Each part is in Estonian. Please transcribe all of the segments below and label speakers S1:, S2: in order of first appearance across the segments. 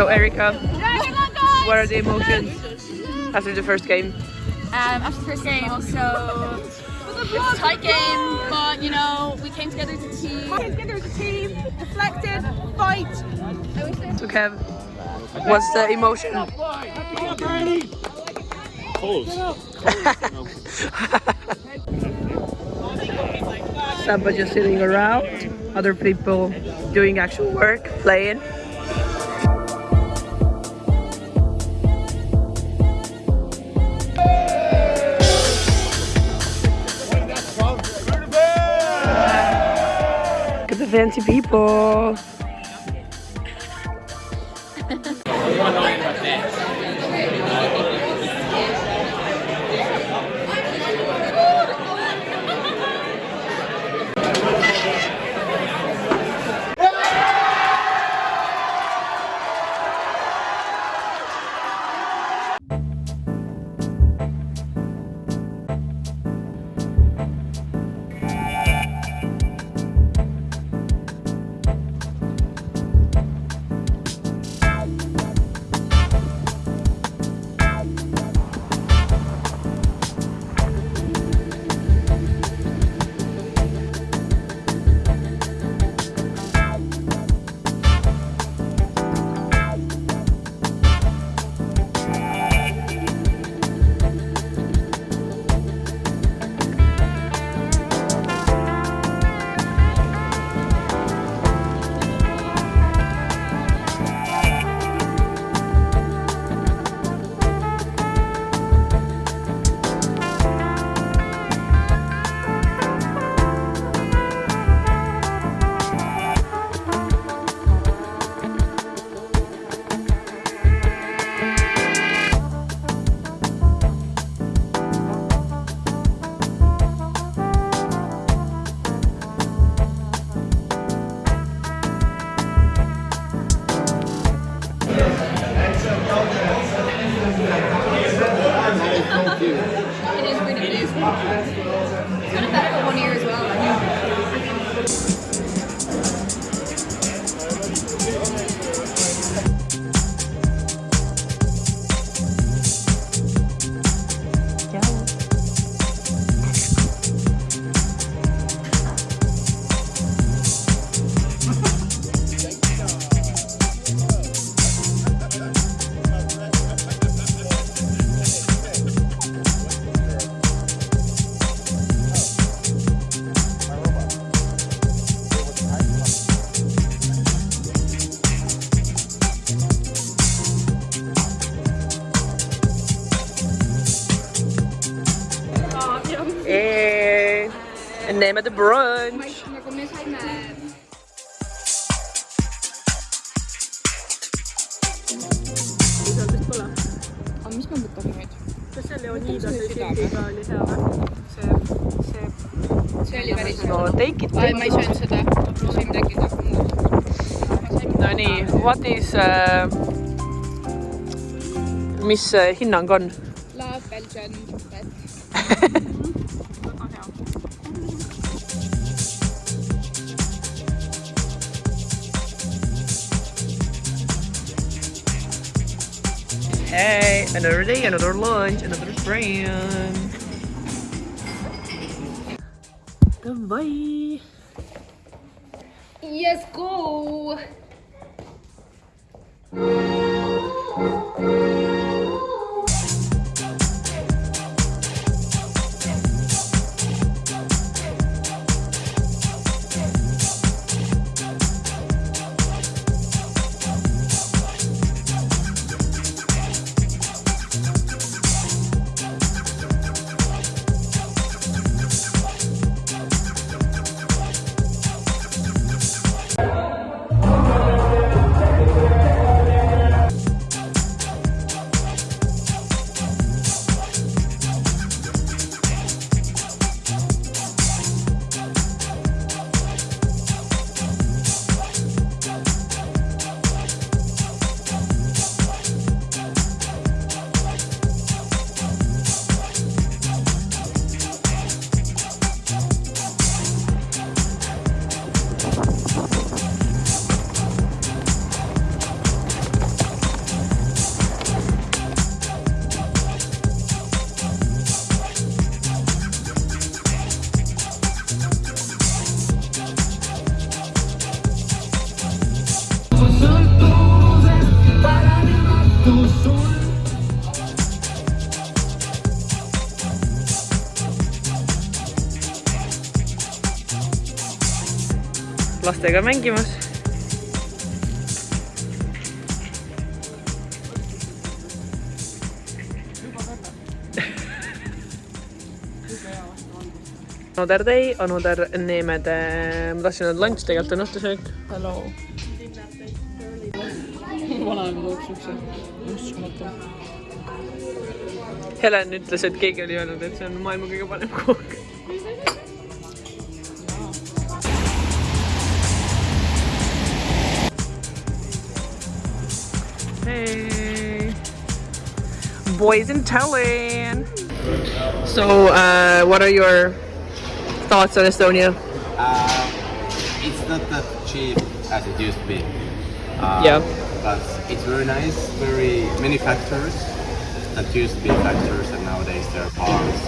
S1: So Erica, what are the emotions after the first game?
S2: um, after the first game. So it's a tight game, but you know we came together as a team.
S3: We Came together as a team, deflected, fight.
S1: So Kev, what's the emotion? Samba just sitting around, other people doing actual work, playing. Fancy people. Name of the brunch.
S2: aga mis ma võtan nüüd?
S3: kas see Leonidase sildiga oli hea või? see, see
S2: see oli päris
S1: No take it.
S2: Ma ei söönud seda, ma sõin midagi muud.
S1: Nonii, what is uh, mis uh, hinnang on? Another day, another lunch, another friend. Goodbye.
S2: Yes, go!
S1: Lastega mängimas. Another day, another Neemede, ma tahtsin öelda lunch, tegelikult on õhtusöök. Hello.
S4: vanaema toob siukse uskumatu.
S1: Helen ütles, et keegi oli öelnud, et see on maailma kõige parem kook. Hey, boys in Tallinn. So, uh, what are your thoughts on Estonia?
S5: Uh, it's not that cheap as it used to be. Uh,
S1: Yeah.
S5: But it's very nice. Very many factors that used to be factors, and nowadays there are bars.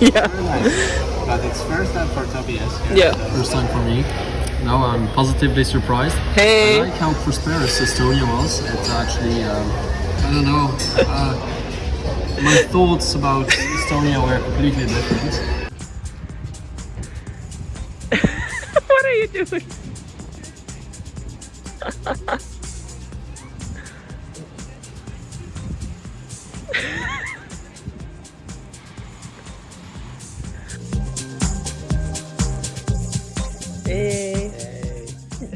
S1: Yeah.
S5: very nice. But it's first time for Tobias.
S1: Yeah.
S6: First time for me. Now I'm positively surprised.
S1: Hey!
S6: I like how prosperous Estonia was. It's actually, um, I don't know, uh, my thoughts about Estonia were completely different.
S1: what are you doing?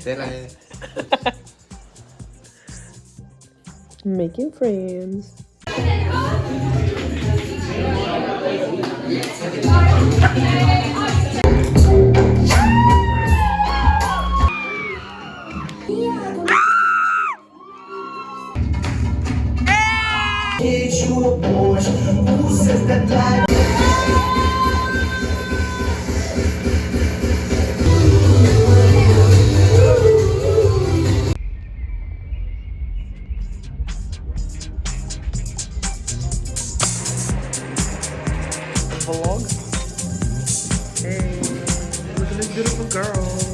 S5: Eh.
S1: Making friends. Vlog. Hey, look at this beautiful girl.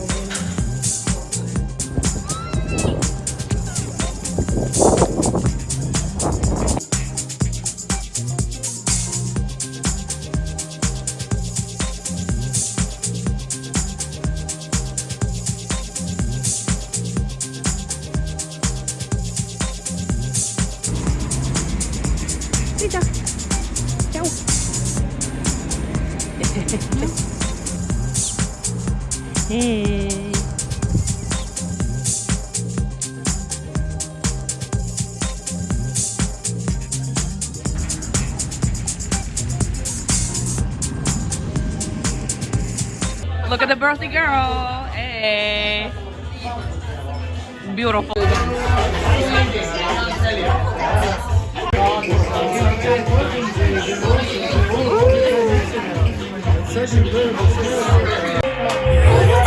S1: Look at the birthday girl. Hey. Beautiful.
S7: I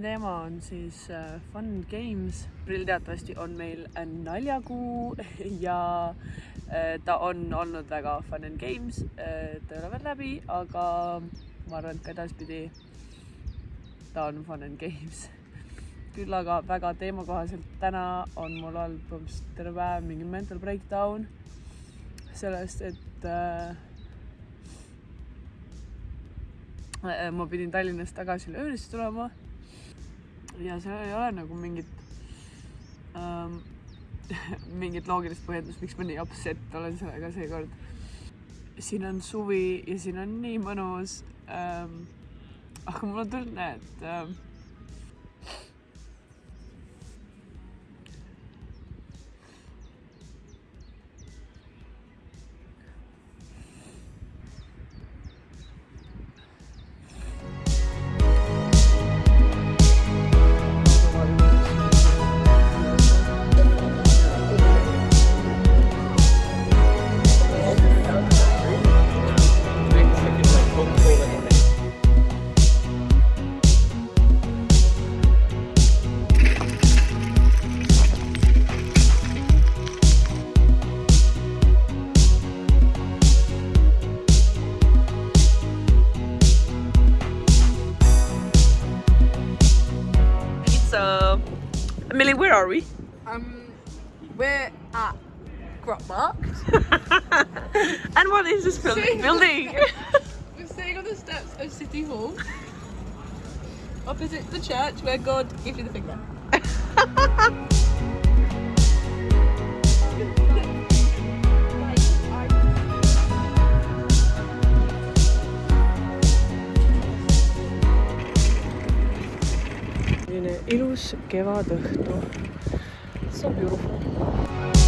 S1: aprilli teema on siis äh, Fun Games. aprill teatavasti on meil äh, naljakuu ja äh, ta on olnud väga Fun and Games. ta ei ole veel läbi, aga ma arvan, et ka edaspidi ta on Fun and Games. küll aga väga teemakohaselt täna on mul olnud põhimõtteliselt terve päev mingi mental breakdown sellest, et äh, ma pidin Tallinnast tagasi Löönisse tulema. Ja seal ei ole nagu mingit ähm, mingit loogilist põhjendust, miks ma nii upset olen sellega seekord. siin on suvi ja siin on nii mõnus ähm,. aga mul on tunne, et ähm, Millie, where are we?
S3: Um, we're at Grot Markt.
S1: And what is this building? building?
S3: We're sitting on the steps of City Hall. Opposite the church where God gives you the finger.
S1: selline ilus kevadõhtu. So beautiful.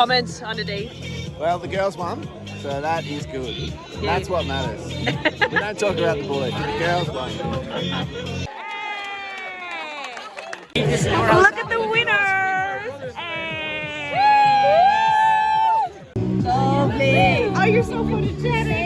S1: Comments on the day?
S8: Well, the girls won, so that is good. That's what matters. we don't talk about the boys, the girls won.
S1: Look at the winners! Lovely! Oh, you're so photogenic!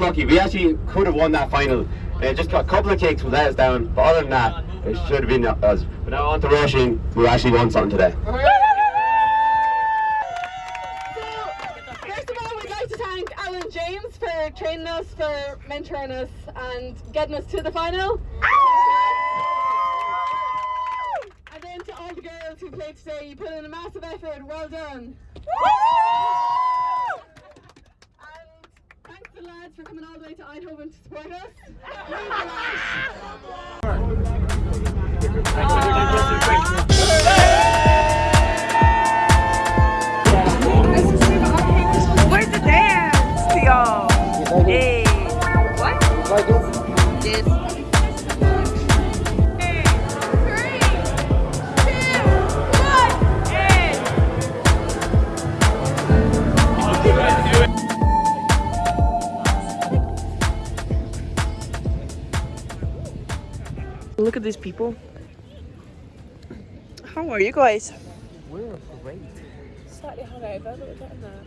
S9: Unlucky. We actually could have won that final. Uh, just got a couple of kicks would let us down, but other than that, it should have been us. But now on to rushing, we actually won something today.
S2: First of all, we'd like to thank Alan James for training us, for mentoring us, and getting us to the final. And then to all the girls who played today, you put in a massive effort. Well done. Thanks the lads for coming all the way to Eindhoven to support us. Means a
S1: Look at these people. How are you guys?
S3: Slightly hungover, but we're getting there.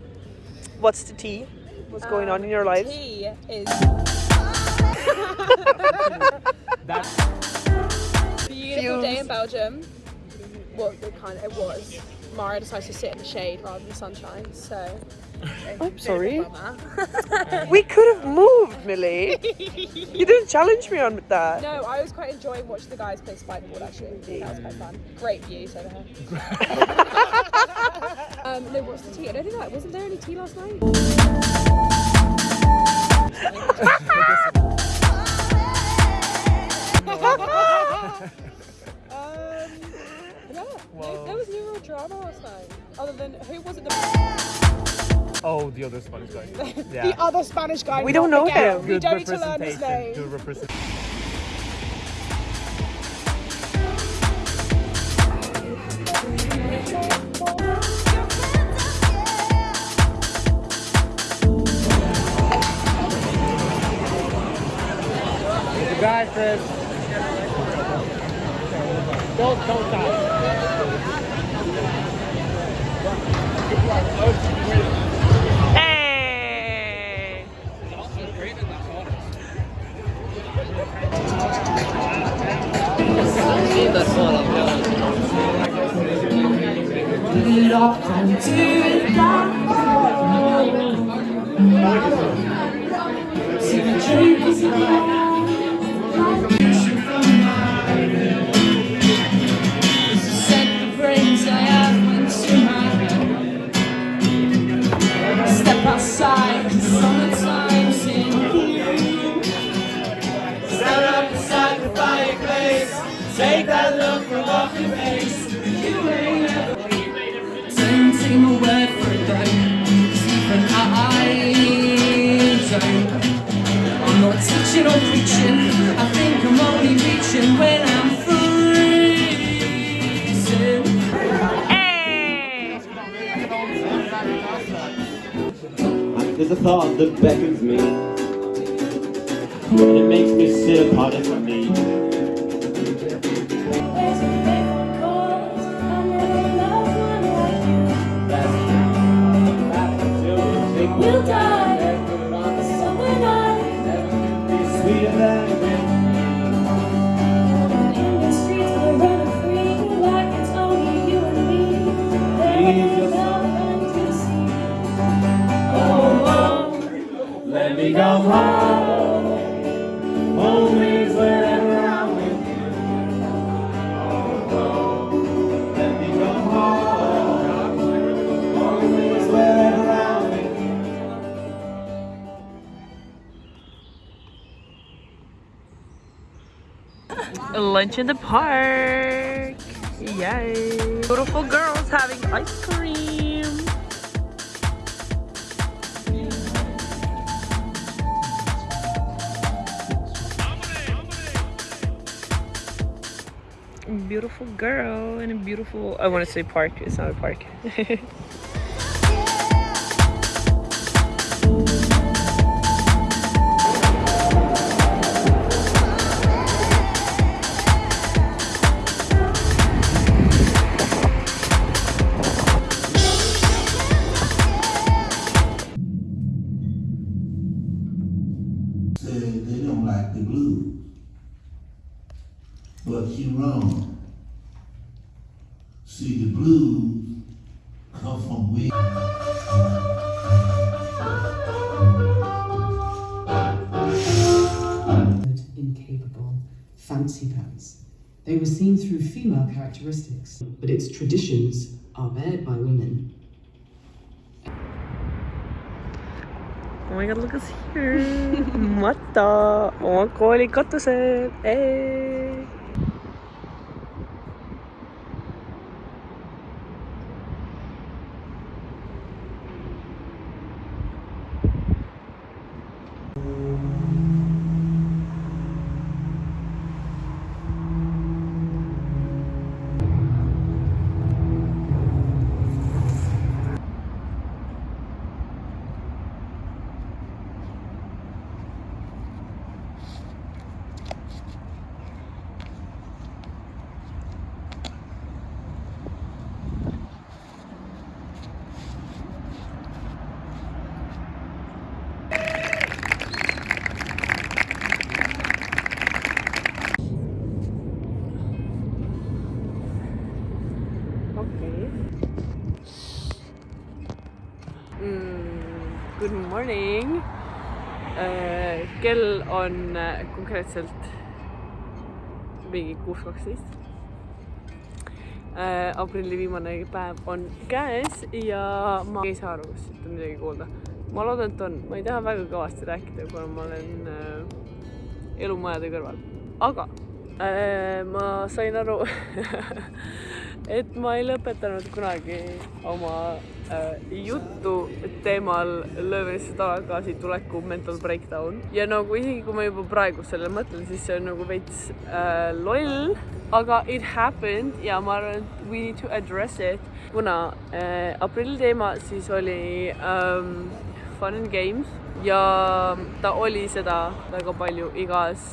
S1: What's the tea? What's going on in your um, lives?
S3: Tea is beautiful day in Belgium. Well, it kind of it was. Mara decided to sit in the shade rather than the sunshine, so.
S1: I'm sorry. We could have moved, Millie. you didn't challenge me on that.
S3: No, I was quite enjoying watching the guys play spiderboard actually. That was quite fun. Great views over here. um, no, what's the tea? I don't think that wasn't there any tea last night. um, yeah, no, there was no real drama last night. Other than who was it? The
S10: Oh, the other Spanish guy. Yeah.
S3: The other Spanish guy.
S11: We don't know him.
S3: We don't need to learn his
S10: representation.
S3: name.
S12: We'll into to the the not teaching or oh, preaching. I think I'm only reaching when I'm freezing.
S9: There's a thought that beckons me, and it makes me sit apart from me.
S12: We'll die
S11: Lunch in the park. Yay. Beautiful girls having ice cream. Beautiful girl in a beautiful, I want to say park, it's not a park.
S13: they don't like the blues. But you wrong. See, blues come from we.
S14: incapable, fancy pants. They were seen through female characteristics, but its traditions are bared by women.
S11: Oh my god, look at us here. Mata. Oh oma kooli katusel. Hey. Thank you. Kell on äh, konkreetselt mingi kuus kaksteist äh,. aprilli viimane päev on käes ja ma ei saa aru, kas siit on midagi kuulda. ma loodan, et on, ma ei taha väga kõvasti rääkida, kuna ma olen äh, elumajade kõrval, aga äh, ma sain aru, et ma ei lõpetanud kunagi oma juttu teemal löömisse tagasi tuleku mental breakdown. Ja nagu isegi kui ma juba praegu sellele mõtlen, siis see on nagu veits äh, loll, aga it happened ja ma arvan, et we need to address it, kuna äh, aprilli teema siis oli ähm, fun and games ja ta oli seda väga palju igas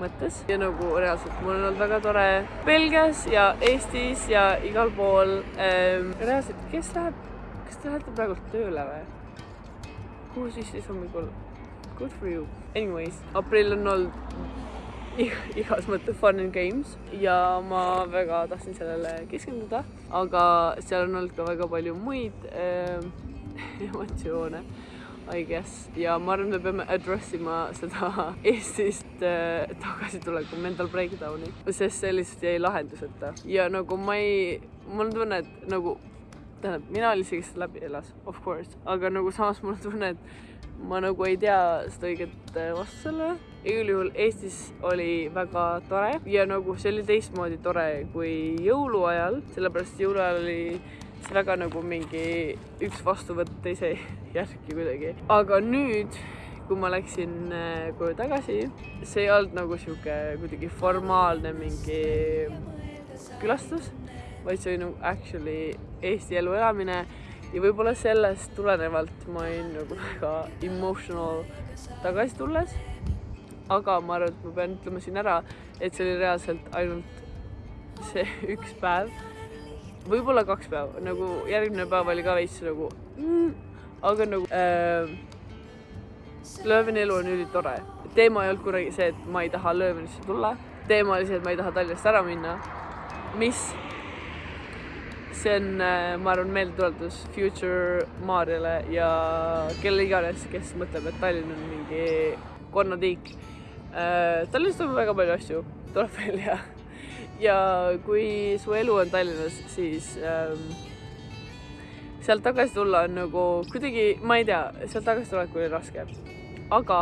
S11: mõttes ja nagu reaalselt mul on olnud väga tore Belgias ja Eestis ja igal pool ähm,. reaalselt, kes läheb, kas te lähete praegu tööle või? kuhu siis siis hommikul? Good for you. Anyways, aprill on olnud igas mõttes fun and games ja ma väga tahtsin sellele keskenduda, aga seal on olnud ka väga palju muid ähm, emotsioone I guess. Ja ma arvan, me peame address ima seda Eestist äh, tagasituleku mental breakdown'i, sest see lihtsalt jäi lahenduseta. Ja nagu ma ei, mul on tunne, et nagu tähendab, mina olin see, kes läbi elas, of course, aga nagu samas mul on tunne, et ma nagu ei tea seda õiget äh, vastust sellele. igal juhul Eestis oli väga tore. Ja nagu see oli teistmoodi tore kui jõuluajal, sellepärast jõuluajal oli see väga nagu mingi üks vastuvõtt teise järgi kuidagi. aga nüüd, kui ma läksin äh, koju tagasi, see ei olnud nagu sihuke kuidagi formaalne mingi külastus, vaid see oli nagu actually Eesti elu elamine ja võib-olla sellest tulenevalt ma olin nagu väga emotional tagasi tulles. aga ma arvan, et ma pean ütlema siin ära, et see oli reaalselt ainult see üks päev võib-olla kaks päeva, nagu järgmine päev oli ka veits nagu mm, aga nagu äh, Lööveni elu on ülitore. teema ei olnud kunagi see, et ma ei taha Löövenisse tulla, teema oli see, et ma ei taha Tallinnast ära minna. mis, see on, ma arvan, meeldetuletus Future Maarjale ja kelle iganes, kes mõtleb, et Tallinn on mingi konnatiik äh,. Tallinnas toimub väga palju asju, tuleb välja ja kui su elu on Tallinnas, siis ähm, sealt tagasi tulla on nagu kuidagi, ma ei tea, sealt tagasi tulek oli raske. aga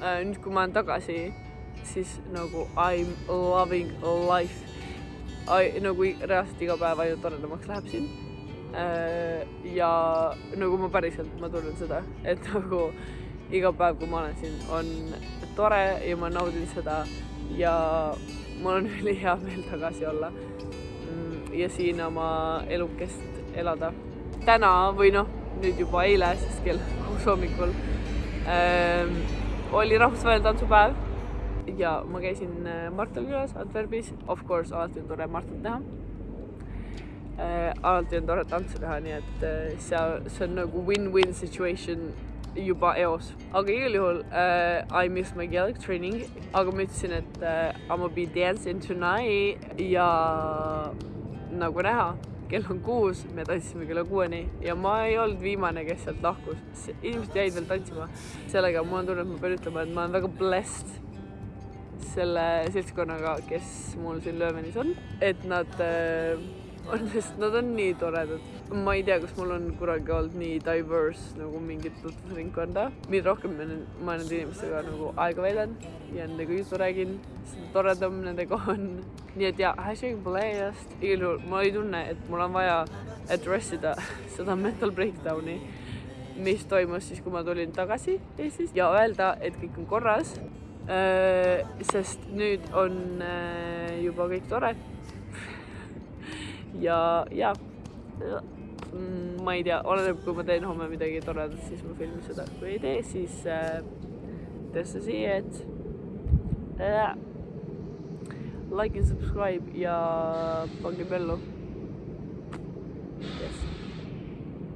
S11: äh, nüüd, kui ma olen tagasi, siis nagu I m loving life. nagu reaalselt iga päev ainult toredamaks läheb siin äh,. ja nagu ma päriselt, ma tunnen seda, et nagu iga päev, kui ma olen siin, on tore ja ma naudin seda ja mul on ülihea meel tagasi olla ja siin oma elukest elada. täna või noh, nüüd juba eile, sest kell kuus hommikul ähm, oli rahvusvaheline tantsupäev ja ma käisin Martal külas Antwerpis, of course alati on tore Martat näha äh,. alati on tore tantsu teha, nii et äh, seal, see on nagu win-win situation juba eos, aga igal juhul uh, I miss my Gaelic training, aga ma ütlesin, et uh, I m gonna be dancing tonight ja nagu näha, kell on kuus, me tantsisime kella kuueni ja ma ei olnud viimane, kes sealt lahkus. inimesed jäid veel tantsima. sellega mul on tunne, et ma pean ütlema, et ma olen väga blessed selle seltskonnaga, kes mul siin Löövenis on, et nad on, sest nad on nii toredad. Ma ei tea, kas mul on kunagi olnud nii diverse nagu mingit tutvusringkonda. mida rohkem ma, ma nende inimestega nagu aega veedan ja nendega juttu räägin, seda toredam nendega on. nii et jaa, hashtag blast, igal juhul ma ei tunne, et mul on vaja address ida seda mental breakdown'i, mis toimus siis, kui ma tulin tagasi Eestist ja öelda, et kõik on korras. sest nüüd on juba kõik tore ja, ja Mm, ma ei tea, oleneb, kui ma teen homme midagi toredat, siis ma filmin seda, kui ei tee, siis äh, that's the see it äh,. Like and subscribe ja pange pellu yes..